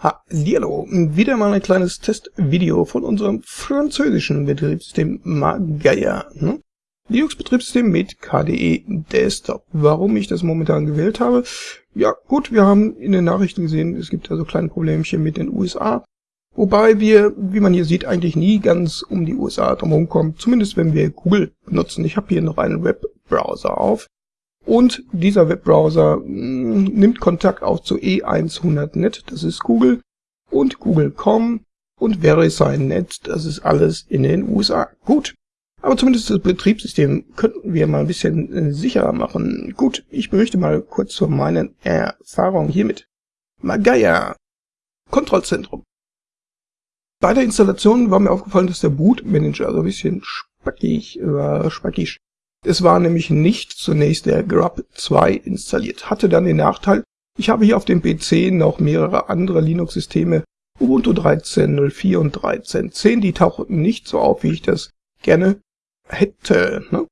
Hallihallo, wieder mal ein kleines Testvideo von unserem französischen Betriebssystem Magaya. Ne? Linux-Betriebssystem mit KDE Desktop. Warum ich das momentan gewählt habe? Ja gut, wir haben in den Nachrichten gesehen, es gibt da so kleine Problemchen mit den USA. Wobei wir, wie man hier sieht, eigentlich nie ganz um die USA drumherum kommen. Zumindest wenn wir Google benutzen. Ich habe hier noch einen Webbrowser auf. Und dieser Webbrowser hm, nimmt Kontakt auf zu E100net, das ist Google, und Google.com und VeriSign.net, das ist alles in den USA. Gut, aber zumindest das Betriebssystem könnten wir mal ein bisschen äh, sicherer machen. Gut, ich berichte mal kurz von meinen Erfahrungen hiermit. Magaya, Kontrollzentrum. Bei der Installation war mir aufgefallen, dass der Bootmanager so ein bisschen spackig war, spackisch es war nämlich nicht zunächst der grub 2 installiert, hatte dann den Nachteil, ich habe hier auf dem PC noch mehrere andere Linux-Systeme, Ubuntu 13.04 und 13.10, die tauchten nicht so auf, wie ich das gerne hätte. Ne?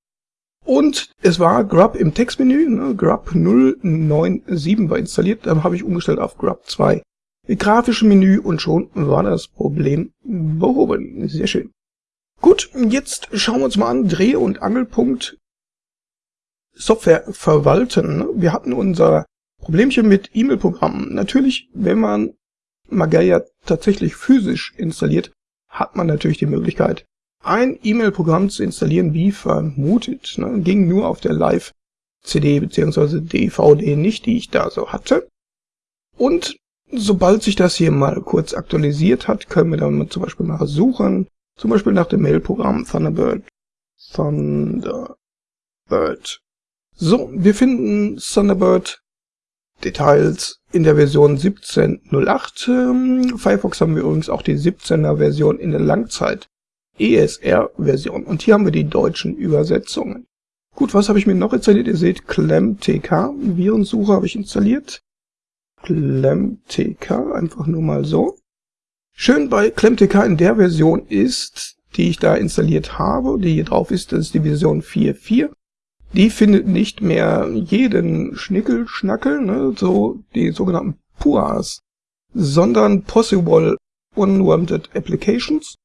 Und es war grub im Textmenü, ne? grub 097 war installiert, dann habe ich umgestellt auf grub 2. Grafische Menü und schon war das Problem behoben. Sehr schön. Gut, jetzt schauen wir uns mal an, Dreh- und Angelpunkt Software verwalten. Wir hatten unser Problemchen mit E-Mail-Programmen. Natürlich, wenn man Magaya tatsächlich physisch installiert, hat man natürlich die Möglichkeit, ein E-Mail-Programm zu installieren, wie vermutet. Ne? Ging nur auf der Live-CD bzw. DVD nicht, die ich da so hatte. Und sobald sich das hier mal kurz aktualisiert hat, können wir dann zum Beispiel mal suchen, zum Beispiel nach dem Mail-Programm Thunderbird. Thunderbird. So, wir finden Thunderbird Details in der Version 17.08. Ähm, Firefox haben wir übrigens auch die 17er Version in der Langzeit ESR Version. Und hier haben wir die deutschen Übersetzungen. Gut, was habe ich mir noch installiert? Ihr seht ClemTK, Virensuche habe ich installiert. ClemTK, einfach nur mal so. Schön bei ClemTK in der Version ist, die ich da installiert habe, die hier drauf ist, das ist die Version 4.4. Die findet nicht mehr jeden Schnickelschnackel, ne, so die sogenannten PUAs, sondern Possible Unwanted Applications,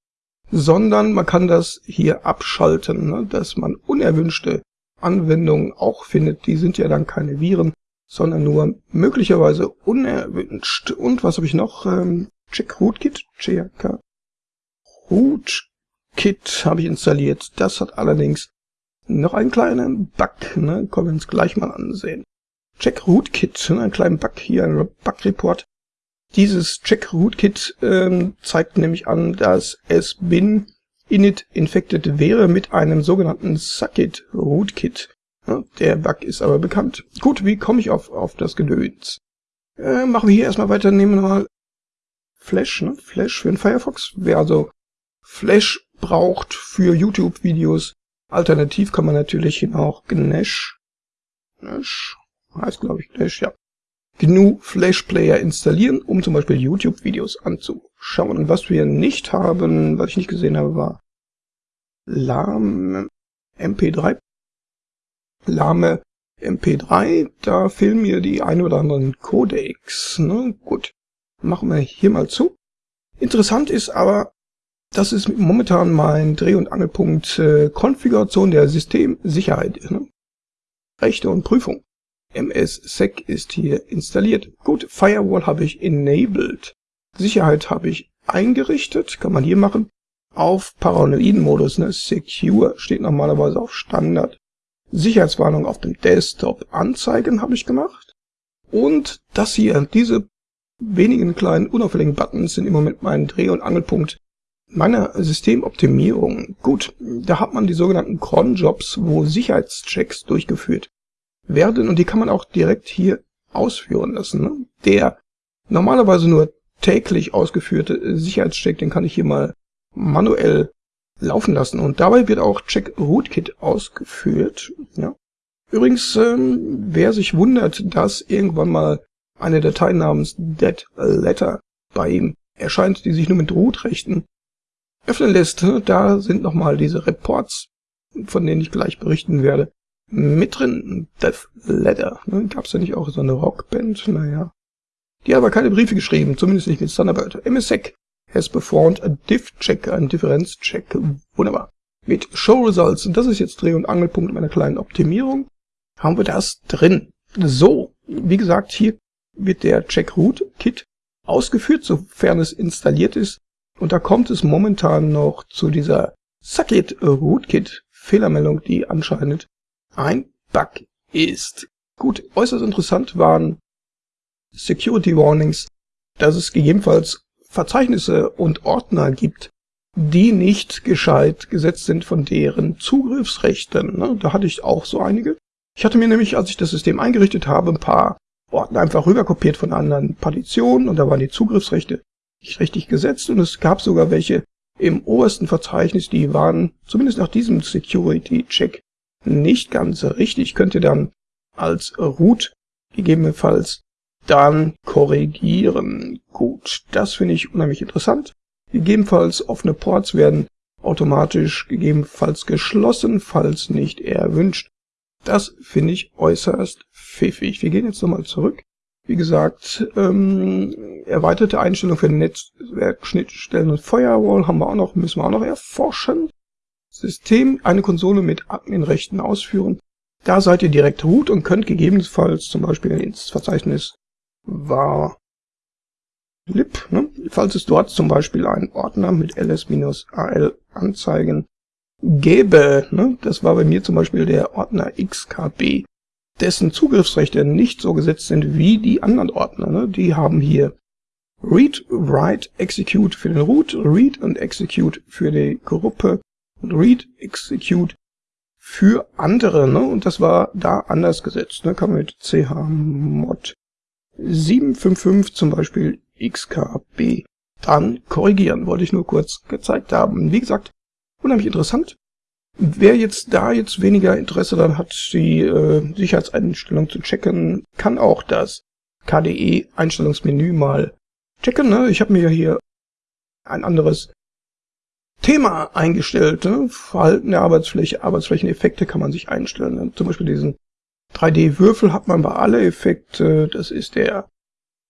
sondern man kann das hier abschalten, ne, dass man unerwünschte Anwendungen auch findet. Die sind ja dann keine Viren, sondern nur möglicherweise unerwünscht. Und was habe ich noch? Ähm, Check Rootkit, habe ich installiert. Das hat allerdings noch einen kleinen Bug, ne? Können wir uns gleich mal ansehen. Check Rootkit, ne? ein kleinen Bug hier, ein Bug-Report. Dieses Check Rootkit ähm, zeigt nämlich an, dass es bin init infected wäre mit einem sogenannten Suckit Rootkit. Ja, der Bug ist aber bekannt. Gut, wie komme ich auf, auf das Gedöns? Äh, machen wir hier erstmal weiter, nehmen wir mal Flash, ne? Flash für den Firefox. Wer also Flash braucht für YouTube-Videos. Alternativ kann man natürlich auch Gnash, Gnash, heißt glaube ich Gnash, ja. GNU Flash Player installieren, um zum Beispiel YouTube-Videos anzuschauen. Und was wir nicht haben, was ich nicht gesehen habe, war Lame MP3. Lame MP3, da fehlen mir die ein oder anderen Codecs. Ne? Gut, machen wir hier mal zu. Interessant ist aber, das ist momentan mein Dreh- und Angelpunkt äh, Konfiguration der Systemsicherheit. Ne? Rechte und Prüfung. MSSEC ist hier installiert. Gut, Firewall habe ich enabled. Sicherheit habe ich eingerichtet, kann man hier machen. Auf Paranoiden-Modus, ne? Secure steht normalerweise auf Standard. Sicherheitswarnung auf dem Desktop anzeigen habe ich gemacht. Und das hier, diese wenigen kleinen unauffälligen Buttons sind im Moment mein Dreh- und Angelpunkt meiner Systemoptimierung. Gut, da hat man die sogenannten Cron-Jobs, wo Sicherheitschecks durchgeführt werden und die kann man auch direkt hier ausführen lassen. Ne? Der normalerweise nur täglich ausgeführte Sicherheitscheck, den kann ich hier mal manuell laufen lassen und dabei wird auch Check Rootkit ausgeführt. Ja. Übrigens, ähm, wer sich wundert, dass irgendwann mal eine Datei namens Dead Letter bei ihm erscheint, die sich nur mit Root-Rechten öffnen lässt, da sind nochmal diese Reports, von denen ich gleich berichten werde, mit drin. Death Letter. Ne? Gab es da nicht auch so eine Rockband? Naja. Die hat aber keine Briefe geschrieben, zumindest nicht mit Thunderbird. MSEC has performed a diff check, ein Differenzcheck. Wunderbar. Mit Show Results, das ist jetzt Dreh- und Angelpunkt meiner kleinen Optimierung, haben wir das drin. So, wie gesagt, hier wird der Check Root Kit ausgeführt, sofern es installiert ist. Und da kommt es momentan noch zu dieser Suckit Rootkit Fehlermeldung, die anscheinend ein Bug ist. Gut, äußerst interessant waren Security Warnings, dass es gegebenenfalls Verzeichnisse und Ordner gibt, die nicht gescheit gesetzt sind von deren Zugriffsrechten. Ne? Da hatte ich auch so einige. Ich hatte mir nämlich, als ich das System eingerichtet habe, ein paar Ordner einfach rüberkopiert von anderen Partitionen und da waren die Zugriffsrechte nicht richtig gesetzt und es gab sogar welche im obersten Verzeichnis, die waren zumindest nach diesem Security-Check nicht ganz richtig. Könnt ihr dann als Root gegebenenfalls dann korrigieren. Gut, das finde ich unheimlich interessant. Gegebenenfalls offene Ports werden automatisch gegebenenfalls geschlossen, falls nicht erwünscht. Das finde ich äußerst pfiffig. Wir gehen jetzt nochmal zurück. Wie gesagt, ähm, erweiterte Einstellung für Netzwerkschnittstellen und Firewall haben wir auch noch, müssen wir auch noch erforschen. System, eine Konsole mit Adminrechten ausführen. Da seid ihr direkt root und könnt gegebenenfalls zum Beispiel ins Verzeichnis war lib, ne? falls es dort zum Beispiel einen Ordner mit ls-al anzeigen gäbe, ne? das war bei mir zum Beispiel der Ordner xkb, dessen Zugriffsrechte nicht so gesetzt sind wie die anderen Ordner. Ne? Die haben hier Read, Write, Execute für den Root, Read und Execute für die Gruppe und Read, Execute für andere. Ne? Und das war da anders gesetzt. Ne? Kann man mit chmod 755 zum Beispiel xkb dann korrigieren. Wollte ich nur kurz gezeigt haben. Wie gesagt, unheimlich interessant. Wer jetzt da jetzt weniger Interesse daran hat, die äh, Sicherheitseinstellung zu checken, kann auch das KDE-Einstellungsmenü mal checken. Ne? Ich habe mir hier ein anderes Thema eingestellt. Ne? Verhalten der Arbeitsfläche, Arbeitsflächeneffekte kann man sich einstellen. Ne? Zum Beispiel diesen 3D-Würfel hat man bei alle Effekte. Das ist der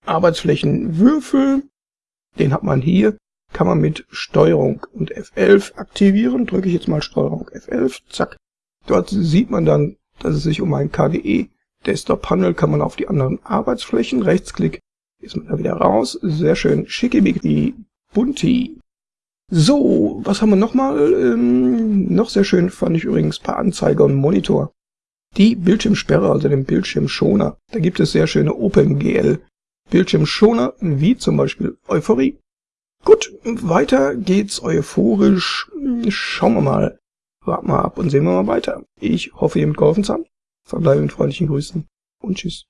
Arbeitsflächenwürfel. Den hat man hier kann man mit Steuerung und F11 aktivieren. Drücke ich jetzt mal Steuerung F11, zack. Dort sieht man dann, dass es sich um ein KDE Desktop handelt, kann man auf die anderen Arbeitsflächen, Rechtsklick, ist man da wieder raus. Sehr schön, schickimicki, bunti. So, was haben wir nochmal? Ähm, noch sehr schön fand ich übrigens bei Anzeiger und Monitor. Die Bildschirmsperre, also den Bildschirmschoner. Da gibt es sehr schöne OpenGL Bildschirmschoner, wie zum Beispiel Euphorie. Gut, weiter geht's euphorisch. Schauen wir mal. Warten wir ab und sehen wir mal weiter. Ich hoffe, ihr habt geholfen zu haben. Verbleibe mit freundlichen Grüßen und tschüss.